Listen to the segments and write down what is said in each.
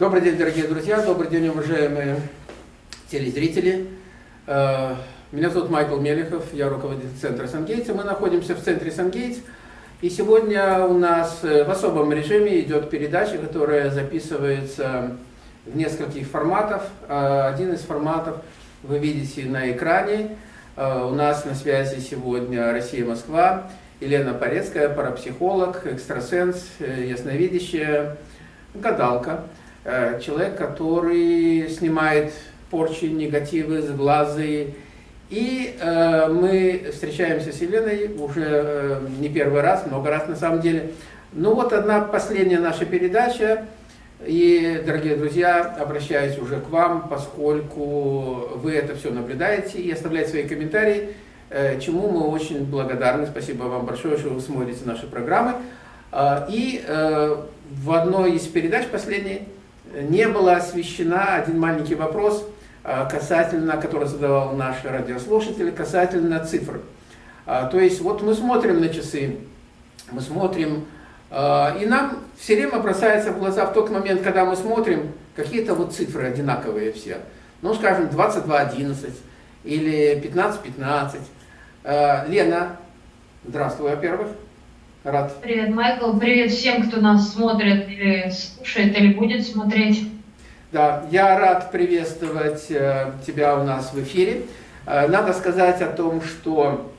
Добрый день, дорогие друзья, добрый день, уважаемые телезрители. Э, меня зовут Майкл Мелехов, я руководитель центра Сангейтс. Мы находимся в центре Сангейтс. И сегодня у нас э, в особом режиме идет передача, которая записывается в нескольких форматах. Э, один из форматов вы видите на экране. У нас на связи сегодня Россия-Москва. Елена Порецкая, парапсихолог, экстрасенс, ясновидящая, гадалка. Э, человек, который снимает порчи, негативы, сглазы. И э, мы встречаемся с Еленой уже э, не первый раз, много раз на самом деле. Ну вот одна последняя наша передача. И, дорогие друзья, обращаюсь уже к вам, поскольку вы это все наблюдаете и оставляете свои комментарии, э, чему мы очень благодарны. Спасибо вам большое, что вы смотрите наши программы. Э, и в одной из передач последней не была освещена один маленький вопрос а, касательно, который задавал наш радиослушатель, касательно цифр. А, то есть вот мы смотрим на часы, мы смотрим, а, и нам все время бросается в глаза в тот момент, когда мы смотрим какие-то вот цифры одинаковые все. Ну, скажем, 22.11 или 15.15. Лена, здравствуй, во-первых. Рад. Привет, Майкл. Привет всем, кто нас смотрит или слушает, или будет смотреть. Да, я рад приветствовать э, тебя у нас в эфире. Э, надо сказать о том, что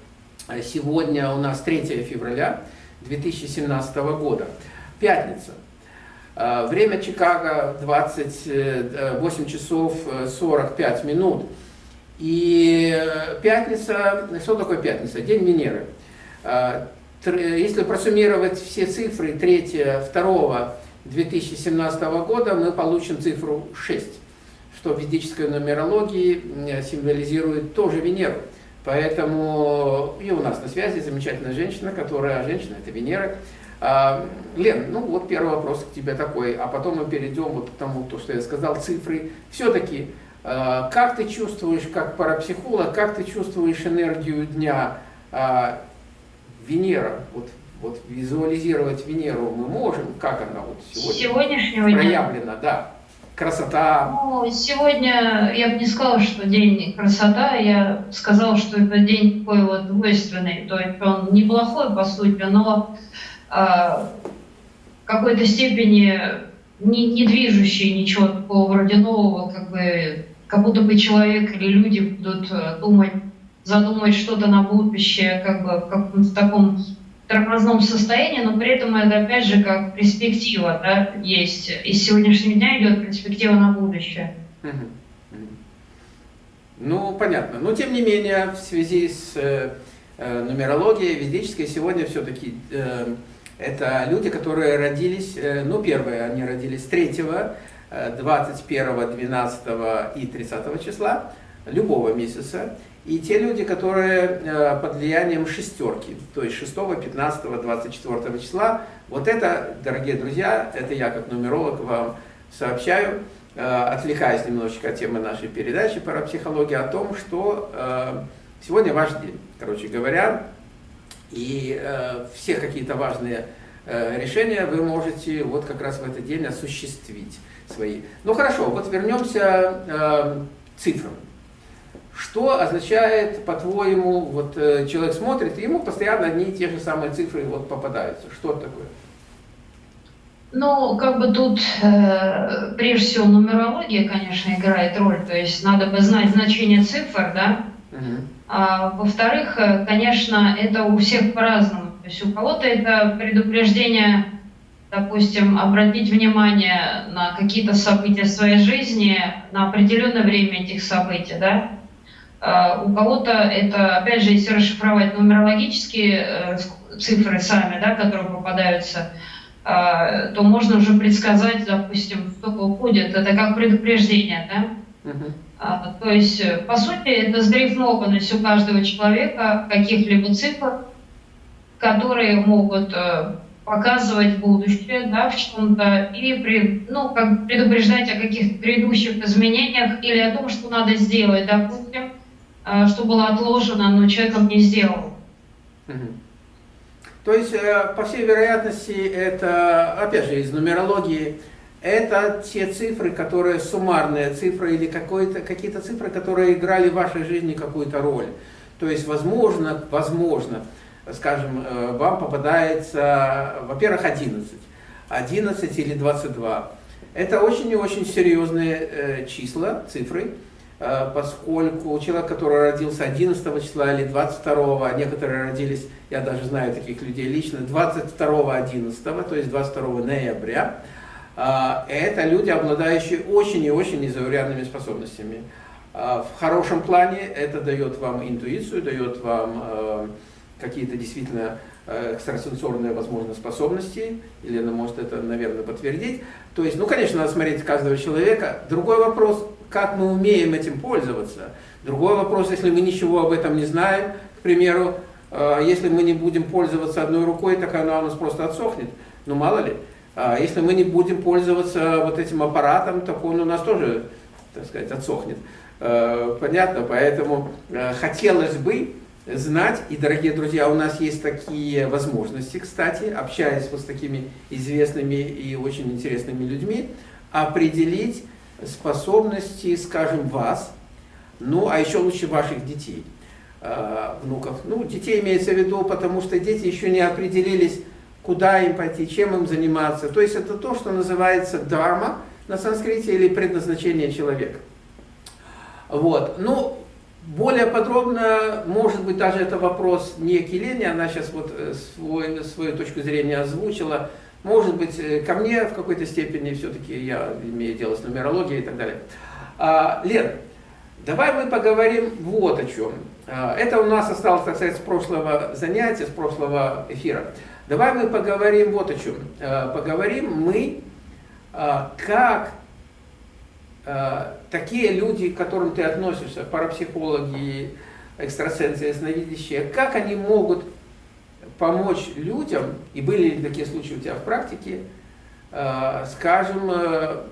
сегодня у нас 3 февраля 2017 года, пятница. Э, время Чикаго 28 часов 45 минут. И пятница, что такое пятница? День Венеры если просуммировать все цифры 3, 2 2017 года, мы получим цифру 6, что в ведической нумерологии символизирует тоже Венеру. Поэтому и у нас на связи замечательная женщина, которая, женщина это Венера. А, Лен, ну вот первый вопрос к тебе такой, а потом мы перейдем вот к тому, то, что я сказал, цифры. Все-таки, а, как ты чувствуешь, как парапсихолог, как ты чувствуешь энергию дня? А, Венера, вот, вот визуализировать Венеру мы можем, как она вот сегодня Сегодняшнего проявлена, дня. да. Красота. Ну, сегодня я бы не сказала, что день красота, я сказала, что это день такой вот двойственный, то есть он неплохой по сути, но а, в какой-то степени не, не движущий ничего такого вроде нового, как бы как будто бы человек или люди будут э, думать задумать что-то на будущее, как бы в каком-то таком тормозном состоянии, но при этом это опять же как перспектива, да, есть. Из сегодняшнего дня идет перспектива на будущее. Ну, понятно. Но тем не менее, в связи с э, э нумерологией ведической, сегодня все-таки э, это люди, которые родились, э, ну, первые, они родились 3, 21, 12 и 30 числа любого месяца. И те люди, которые э, под влиянием шестерки, то есть 6, 15, 24 числа, вот это, дорогие друзья, это я как нумеролог вам сообщаю, э, отвлекаясь немножечко от темы нашей передачи парапсихологии, о том, что э, сегодня ваш день, короче говоря, и все какие-то важные решения вы можете вот как раз в этот день осуществить свои. Ну хорошо, вот вернемся к цифрам. Что означает, по-твоему, вот э, человек смотрит, и ему постоянно одни и те же самые цифры вот попадаются. Что это такое? Ну, как бы тут э, прежде всего нумерология, конечно, играет роль. То есть надо бы знать значение цифр, да. Угу. А, во-вторых, э, конечно, это у всех по-разному. То есть у кого-то это предупреждение, допустим, обратить внимание на какие-то события своей жизни, на определенное время этих событий, да. А, у кого-то это, опять же, если расшифровать нумерологические э, цифры сами, да, которые попадаются, а, то можно уже предсказать, допустим, кто уходит. Это как предупреждение, да? Uh-huh. То есть, по сути, это сдрифмованность у каждого человека каких-либо цифр, которые могут э, показывать будущее да, в чем-то и при, ну, как предупреждать о каких-то предыдущих изменениях или о том, что надо сделать, допустим, Э, что было отложено, но человеком не сделал. То есть, э, по всей вероятности, это, опять же, из нумерологии, это те цифры, которые суммарные цифры или какие-то цифры, которые играли в вашей жизни какую-то роль. То есть, возможно, возможно, скажем, э, вам попадается, во-первых, 11, 11 или 22. Это очень и очень серьезные э, числа, цифры, э, поскольку человек, который родился 11 числа или 22, а некоторые родились, я даже знаю таких людей лично, 22 11, то есть 22 ноября, это люди, обладающие очень и очень незаурядными способностями. В хорошем плане это дает вам интуицию, дает вам какие-то действительно э, экстрасенсорные, возможно, способности, Елена может это, наверное, подтвердить. То есть, ну, конечно, надо смотреть каждого человека. Другой вопрос, как мы умеем этим пользоваться. Другой вопрос, если мы ничего об этом не знаем, к примеру, э, если мы не будем пользоваться одной рукой, так она у нас просто отсохнет. Ну, мало ли. А если мы не будем пользоваться вот этим аппаратом, так он у нас тоже, так сказать, отсохнет. Э, понятно? Поэтому хотелось бы, знать. И, дорогие друзья, у нас есть такие возможности, кстати, общаясь вот с такими известными и очень интересными людьми, определить способности, скажем, вас, ну, а еще лучше ваших детей, э, внуков. Ну, детей имеется в виду, потому что дети еще не определились, куда им пойти, чем им заниматься. То есть это то, что называется драма на санскрите или предназначение человека. Вот. Ну, более подробно, может быть, даже это вопрос не к Елене, она сейчас вот э, свой, свою точку зрения озвучила. Может быть, э, ко мне в какой-то степени все-таки я имею дело с нумерологией и так далее. А, Лен, давай мы поговорим вот о чем. А, это у нас осталось, так сказать, с прошлого занятия, с прошлого эфира. Давай мы поговорим вот о чем. А, поговорим мы, а, как Э, такие люди, к которым ты относишься, парапсихологи, экстрасенсы, ясновидящие, как они могут помочь людям, и были ли такие случаи у тебя в практике, э, скажем, э,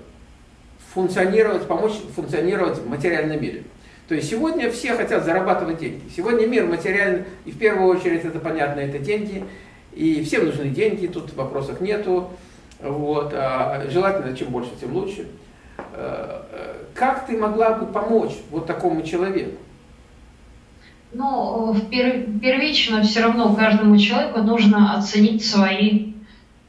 функционировать, помочь функционировать в материальном мире. То есть сегодня все хотят зарабатывать деньги. Сегодня мир материальный, и в первую очередь это понятно, это деньги. И всем нужны деньги, тут вопросов нету. Вот. А желательно, чем больше, тем лучше. Э, как ты могла бы помочь вот такому человеку? Ну, первично все равно каждому человеку нужно оценить свои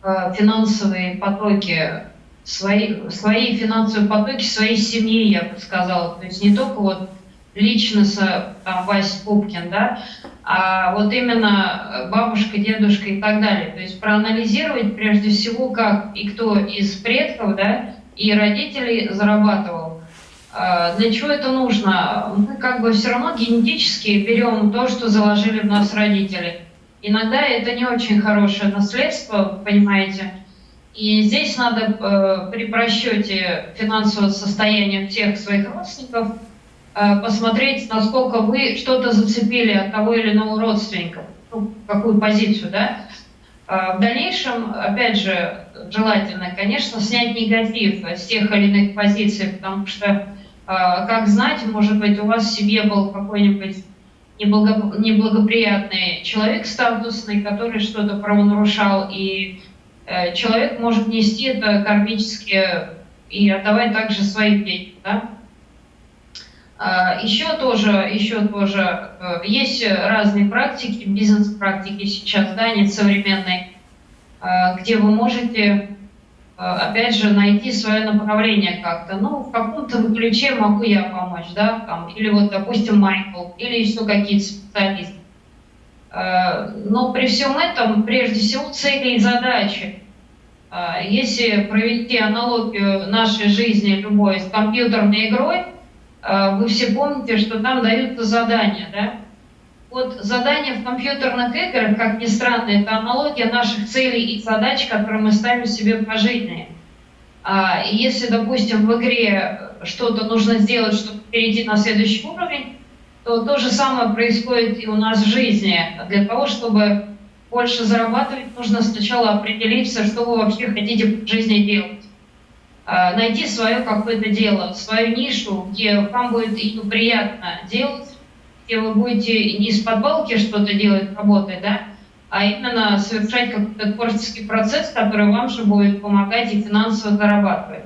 э, финансовые потоки, свои, свои финансовые потоки своей семьи, я бы сказала. То есть не только вот личностно там, Вася Пупкин, да, а вот именно бабушка, дедушка и так далее. То есть проанализировать прежде всего, как и кто из предков, да, и родителей зарабатывал. А, для чего это нужно? Мы как бы все равно генетически берем то, что заложили в нас родители. Иногда это не очень хорошее наследство, понимаете. И здесь надо э, при просчете финансового состояния всех своих родственников э, посмотреть, насколько вы что-то зацепили от того или иного родственника, ну, какую позицию, да. В дальнейшем, опять же, желательно, конечно, снять негатив с тех или иных позиций, потому что, как знать, может быть, у вас в семье был какой-нибудь неблагоприятный человек статусный, который что-то правонарушал, и э, человек может нести это кармически и отдавать также своим детям. Да? А, еще тоже, еще тоже э, есть разные практики, бизнес-практики сейчас, да, они современные, а, где вы можете а, опять же, найти свое направление как-то. Ну, в каком-то ключе могу я помочь, да, там, или вот, допустим, Майкл, или еще какие-то специалисты. А, но при всем этом, прежде всего, цели и задачи. А, если провести аналогию нашей жизни любой с компьютерной игрой, вы все помните, что там даются задания, да? Вот задание в компьютерных играх, как ни странно, это аналогия наших целей и задач, которые мы ставим себе по жизни. А если, допустим, в игре что-то нужно сделать, чтобы перейти на следующий уровень, то то же самое происходит и у нас в жизни. Для того, чтобы больше зарабатывать, нужно сначала определиться, что вы вообще хотите в жизни делать. А, найти свое какое-то дело, свою нишу, где вам будет и приятно делать, где вы будете не из подвалки что-то делать, работать, да, а именно совершать какой-то творческий процесс, который вам же будет помогать и финансово зарабатывать.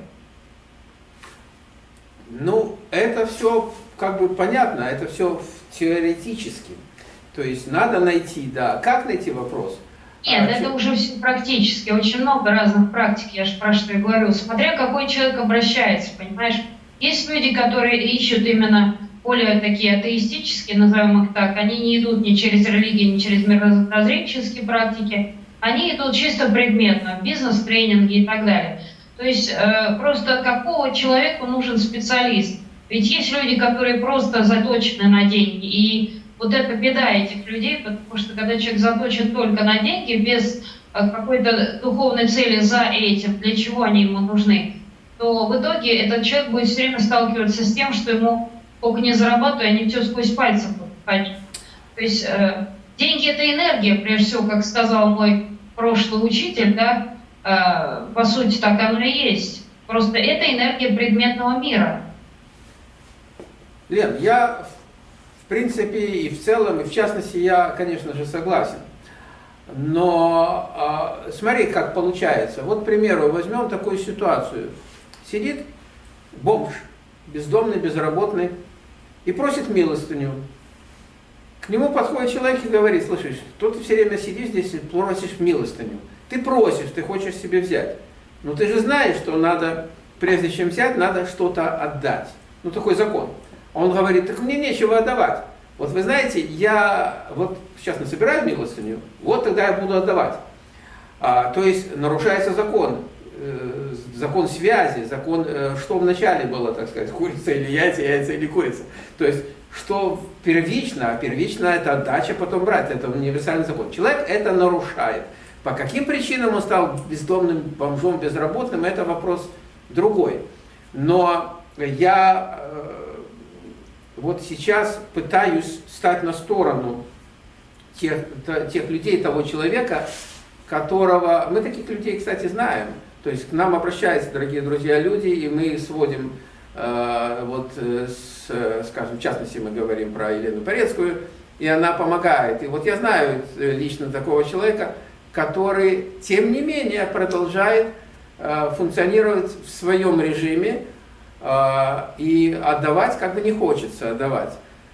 Ну, это все как бы понятно, это все теоретически. То есть надо найти, да. Как найти вопрос? Нет, а, это уже все практически. Очень много разных практик, я же про что и говорю. Смотря какой человек обращается, понимаешь? Есть люди, которые ищут именно более такие атеистические, назовем их так, они не идут ни через религию, ни через мирозреческие практики, они идут чисто предметно, бизнес-тренинги и так далее. То есть э, просто какого человеку нужен специалист? Ведь есть люди, которые просто заточены на деньги, и вот это беда этих людей, потому что когда человек заточен только на деньги, без э, какой-то духовной цели за этим, для чего они ему нужны, то в итоге этот человек будет все время сталкиваться с тем, что ему сколько не зарабатываю, они все сквозь пальцы То есть э, деньги это энергия, прежде всего, как сказал мой прошлый учитель, да, э, по сути так оно и есть. Просто это энергия предметного мира. Лен, я в принципе и в целом, и в частности, я, конечно же, согласен. Но э, смотри, как получается. Вот, к примеру, возьмем такую ситуацию. Сидит бомж, бездомный, безработный, и просит милостыню. К нему подходит человек и говорит, слышишь, тут ты все время сидишь здесь и просишь милостыню. Ты просишь, ты хочешь себе взять. Но ты же знаешь, что надо, прежде чем взять, надо что-то отдать. Ну, такой закон. Он говорит, так мне нечего отдавать. Вот вы знаете, я вот сейчас насобираю милостыню, вот тогда я буду отдавать. А, то есть нарушается закон. Э, закон связи, закон, э, что вначале было, так сказать, курица или яйца, яйца или курица. То есть, что первично, а первично это отдача, потом брать, это универсальный закон. Человек это нарушает. По каким причинам он стал бездомным, бомжом, безработным, это вопрос другой. Но я э, вот сейчас пытаюсь стать на сторону тех, тех людей, того человека, которого... Мы таких людей, кстати, знаем. То есть к нам обращаются, дорогие друзья, люди, и мы сводим, э, вот, э, с, скажем, в частности мы говорим про Елену Порецкую, и она помогает. И вот я знаю э, лично такого человека, который, тем не менее, продолжает э, функционировать в своем режиме, э, и отдавать как бы не хочется отдавать.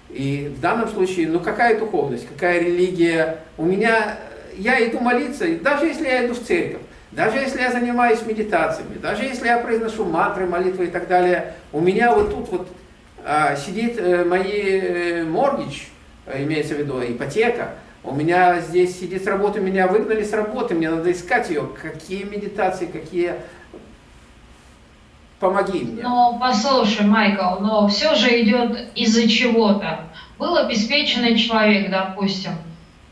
И в данном случае, ну какая духовность, какая религия? У меня, я иду молиться, даже если я иду в церковь, даже если я занимаюсь медитациями, даже если я произношу мантры, молитвы и так далее, у меня вот тут вот а, сидит э, мои э, моргич, э, имеется в виду ипотека, у меня здесь сидит с работы, меня выгнали с работы, мне надо искать ее. Какие медитации, какие... Помоги мне. Но послушай, Майкл, но все же идет из-за чего-то. Был обеспеченный человек, допустим,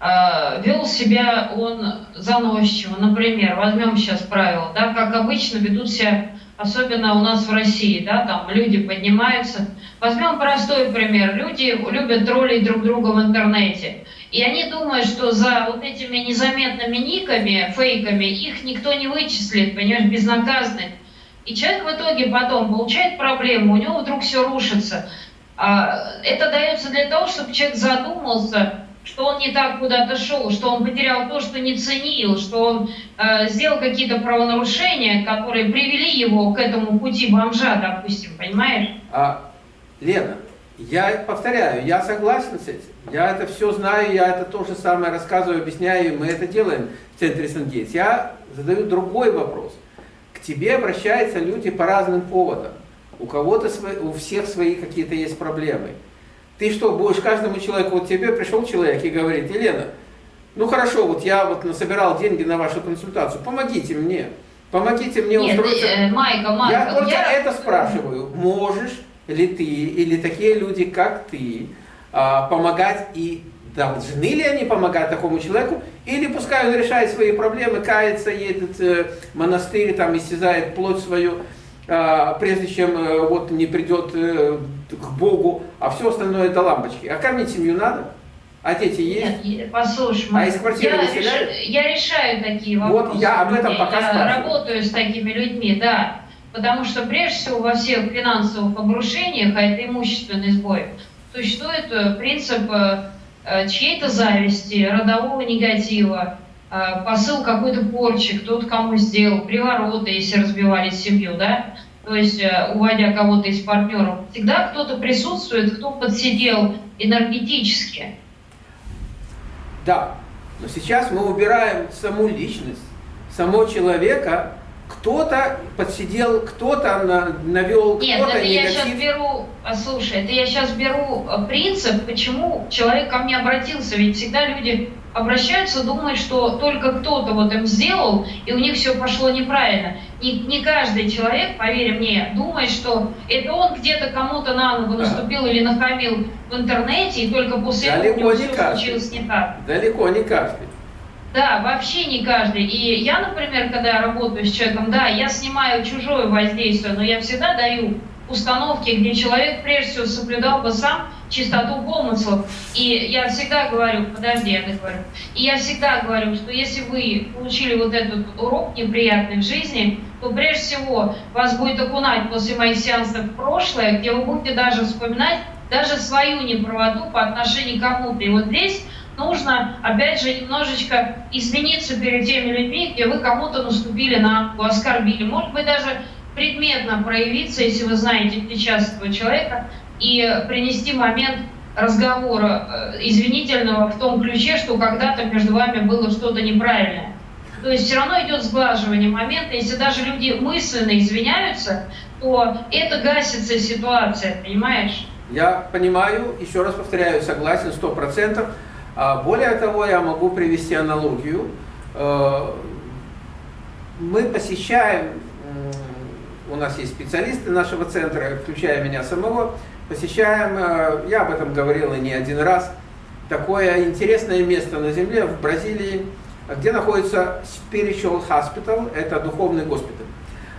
вел себя он заносчиво. Например, возьмем сейчас правило, да, как обычно ведут себя, особенно у нас в России, да, там люди поднимаются. Возьмем простой пример. Люди любят троллить друг друга в интернете. И они думают, что за вот этими незаметными никами, фейками, их никто не вычислит, понимаешь, безнаказанно. И человек в итоге потом получает проблему, у него вдруг все рушится. А, это дается для того, чтобы человек задумался, что он не так куда-то шел, что он потерял то, что не ценил, что он э, сделал какие-то правонарушения, которые привели его к этому пути бомжа, допустим, понимаешь? А, Лена, я повторяю, я согласен с этим. Я это все знаю, я это то же самое рассказываю, объясняю, мы это делаем в центре Сангейтс. Я задаю другой вопрос. К тебе обращаются люди по разным поводам. У кого-то, у всех свои какие-то есть проблемы. Ты что, будешь каждому человеку, вот тебе пришел человек и говорит, Елена, ну хорошо, вот я вот насобирал деньги на вашу консультацию, помогите мне, помогите мне Нет, устроиться. Э, Майка, Майка, я только я... это спрашиваю, можешь ли ты или такие люди, как ты, а, помогать и должны ли они помогать такому человеку, или пускай он решает свои проблемы, кается, едет э, в монастырь, там истязает плоть свою, прежде чем э, вот не придет э, к Богу, а все остальное это лампочки. А кормить семью надо? А дети есть? Нет, послушай, а из квартиры я, реш... я решаю такие вопросы. Вот я об этом пока Я спрашиваю. работаю с такими людьми, да. Потому что прежде всего во всех финансовых обрушениях, а это имущественный сбой, существует э, принцип э, чьей-то зависти, родового негатива, э, посыл какой-то порчи, кто-то кому сделал, привороты, если разбивали семью, да, то есть э, уводя кого-то из партнеров, всегда кто-то присутствует, кто подсидел энергетически. Да, но сейчас мы убираем саму личность, самого человека, кто-то подсидел, кто-то навел, Нет, это я сейчас беру, а, слушай, это я сейчас беру принцип, почему человек ко мне обратился, ведь всегда люди обращаются, думают, что только кто-то вот им сделал, и у них все пошло неправильно. Не, не каждый человек, поверь мне, думает, что это он где-то кому-то на ногу наступил или нахамил в интернете, и только после Далеко этого у него все случилось не так. Далеко не каждый. Да, вообще не каждый. И я, например, когда работаю с человеком, да, я снимаю чужое воздействие, но я всегда даю установки, где человек прежде всего соблюдал бы сам чистоту помыслов. И я всегда говорю, подожди, я говорю, и я всегда говорю, что если вы получили вот этот урок неприятный в жизни, то прежде всего вас будет окунать после моих сеансов в прошлое, где вы будете даже вспоминать даже свою неправоту по отношению к кому-то. И вот здесь нужно, опять же, немножечко извиниться перед теми людьми, где вы кому-то наступили на ногу, оскорбили. Может быть, даже предметно проявиться, если вы знаете сейчас этого человека, и принести момент разговора э, извинительного в том ключе, что когда-то между вами было что-то неправильное. То есть все равно идет сглаживание момента. Если даже люди мысленно извиняются, то это гасится ситуация, понимаешь? Я понимаю, еще раз повторяю, согласен, сто процентов. А более того, я могу привести аналогию. Э, мы посещаем, у нас есть специалисты нашего центра, включая меня самого, посещаем, э, я об этом говорил и не один раз, такое интересное место на Земле в Бразилии, где находится Spiritual Hospital, это духовный госпиталь.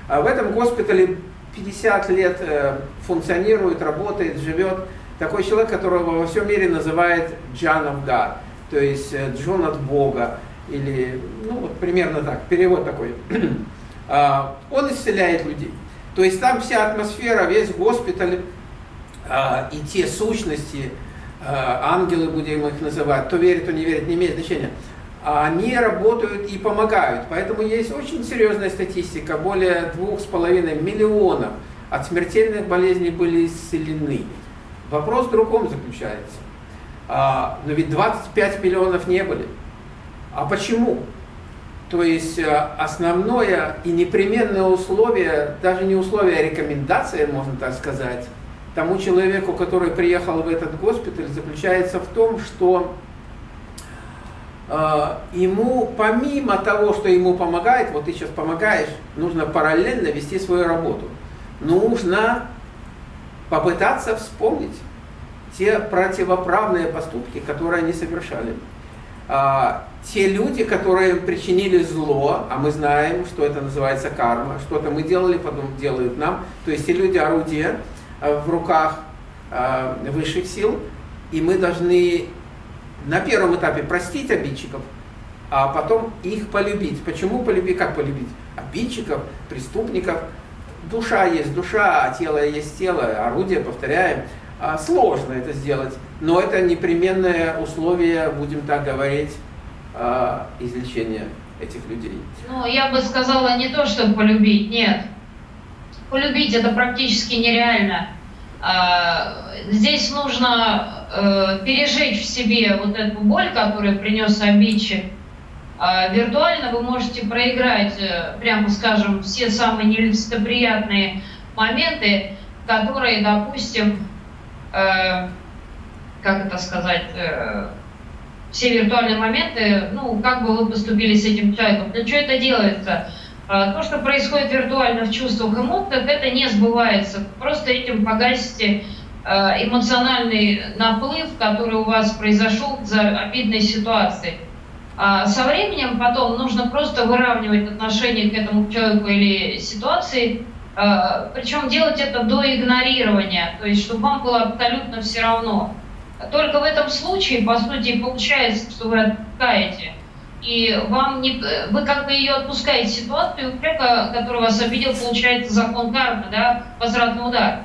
А в этом госпитале 50 лет э, функционирует, работает, живет такой человек, которого во всем мире называют John of God, то есть э, Джон от Бога, или, ну вот примерно так, перевод такой. А, он исцеляет людей. То есть там вся атмосфера, весь госпиталь а, и те сущности, а, ангелы будем их называть, то верит, то не верит, не имеет значения, они работают и помогают. Поэтому есть очень серьезная статистика, более двух с половиной миллионов от смертельных болезней были исцелены. Вопрос в другом заключается. Но ведь 25 миллионов не были. А почему? То есть э, основное и непременное условие, даже не условие, а рекомендация, можно так сказать, тому человеку, который приехал в этот госпиталь, заключается в том, что э, ему, помимо того, что ему помогает, вот ты сейчас помогаешь, нужно параллельно вести свою работу. Нужно попытаться вспомнить те противоправные поступки, которые они совершали. А, те люди, которые причинили зло, а мы знаем, что это называется карма, что-то мы делали, потом делают нам, то есть те люди орудия а, в руках а, высших сил, и мы должны на первом этапе простить обидчиков, а потом их полюбить. Почему полюбить? Как полюбить? Обидчиков, преступников, душа есть душа, а тело есть тело, орудие, повторяем. А, сложно это сделать, но это непременное условие, будем так говорить, а, излечения этих людей. Ну, я бы сказала не то, чтобы полюбить, нет. Полюбить это практически нереально. А, здесь нужно э, пережить в себе вот эту боль, которую принес обидчик, виртуально вы можете проиграть, э, прямо скажем, все самые нелицеприятные моменты, которые, допустим, э, как это сказать, э, все виртуальные моменты, ну, как бы вы поступили с этим человеком. Для чего это делается? Э, то, что происходит виртуально в чувствах эмоциях, это не сбывается. Просто этим погасите э, эмоциональный наплыв, который у вас произошел за обидной ситуацией. А со временем потом нужно просто выравнивать отношение к этому человеку или ситуации, а, причем делать это до игнорирования, то есть чтобы вам было абсолютно все равно. Только в этом случае, по сути, получается, что вы отпускаете. И вам не, вы как бы ее отпускаете ситуацию, у человека, который вас обидел, получается закон кармы, да, возвратный удар,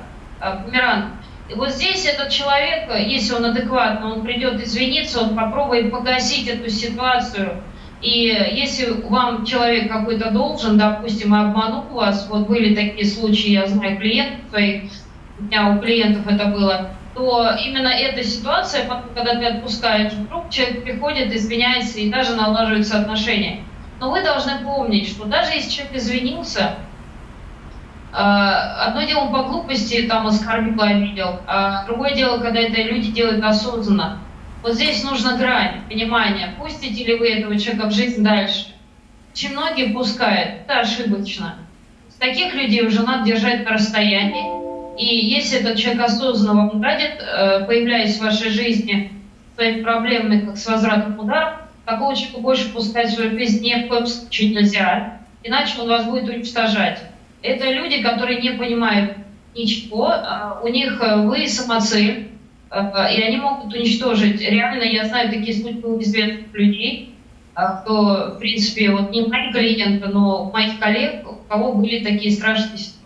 бумеранг. И вот здесь этот человек, если он адекватно, он придет извиниться, он попробует погасить эту ситуацию. И если вам человек какой-то должен, допустим, обманул вас, вот были такие случаи, я знаю клиентов своих, у меня у клиентов это было, то именно эта ситуация, когда ты отпускаешь вдруг, человек приходит, извиняется и даже налаживаются отношения. Но вы должны помнить, что даже если человек извинился, а, одно дело по глупости там оскорбил, обидел, а другое дело, когда это люди делают осознанно. Вот здесь нужна грань, понимание, пустите ли вы этого человека в жизнь дальше. Очень многие пускают, это ошибочно. Таких людей уже надо держать на расстоянии. И если этот человек осознанно вам радит, э, появляясь в вашей жизни своими проблемами, как с возвратом удара, такого человека больше пускать в свою жизнь ни в коем случае нельзя, иначе он вас будет уничтожать. Это люди, которые не понимают ничего, а у них э, вы самоцель, и они могут уничтожить. Реально, я знаю такие у известных людей, кто, в принципе, вот не мои клиенты, но моих коллег, у кого были такие страшные ситуации